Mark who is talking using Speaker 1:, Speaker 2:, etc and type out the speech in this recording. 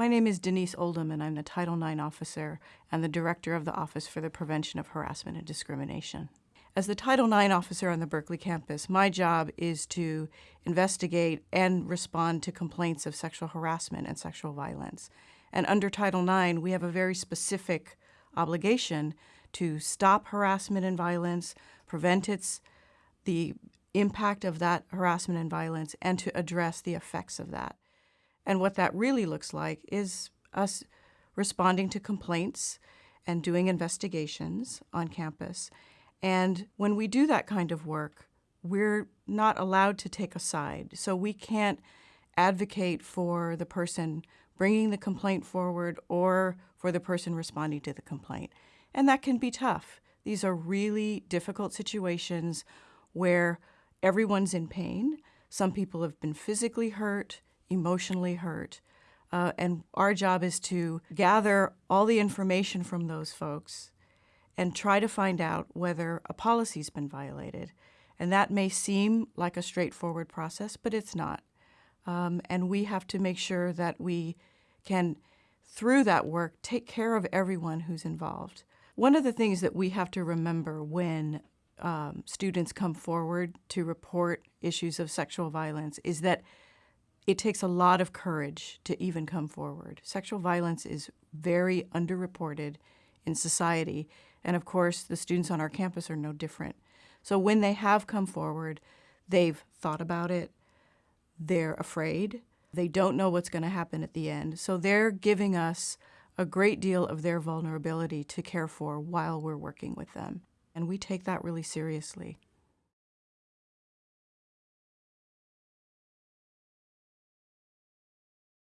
Speaker 1: My name is Denise Oldham, and I'm the Title IX officer and the director of the Office for the Prevention of Harassment and Discrimination. As the Title IX officer on the Berkeley campus, my job is to investigate and respond to complaints of sexual harassment and sexual violence. And under Title IX, we have a very specific obligation to stop harassment and violence, prevent its the impact of that harassment and violence, and to address the effects of that. And what that really looks like is us responding to complaints and doing investigations on campus. And when we do that kind of work, we're not allowed to take a side. So we can't advocate for the person bringing the complaint forward or for the person responding to the complaint. And that can be tough. These are really difficult situations where everyone's in pain. Some people have been physically hurt, emotionally hurt. Uh, and our job is to gather all the information from those folks and try to find out whether a policy's been violated. And that may seem like a straightforward process, but it's not. Um, and we have to make sure that we can, through that work, take care of everyone who's involved. One of the things that we have to remember when um, students come forward to report issues of sexual violence is that it takes a lot of courage to even come forward. Sexual violence is very underreported in society, and of course, the students on our campus are no different. So when they have come forward, they've thought about it, they're afraid, they don't know what's going to happen at the end. So they're giving us a great deal of their vulnerability to care for while we're working with them. And we take that really seriously.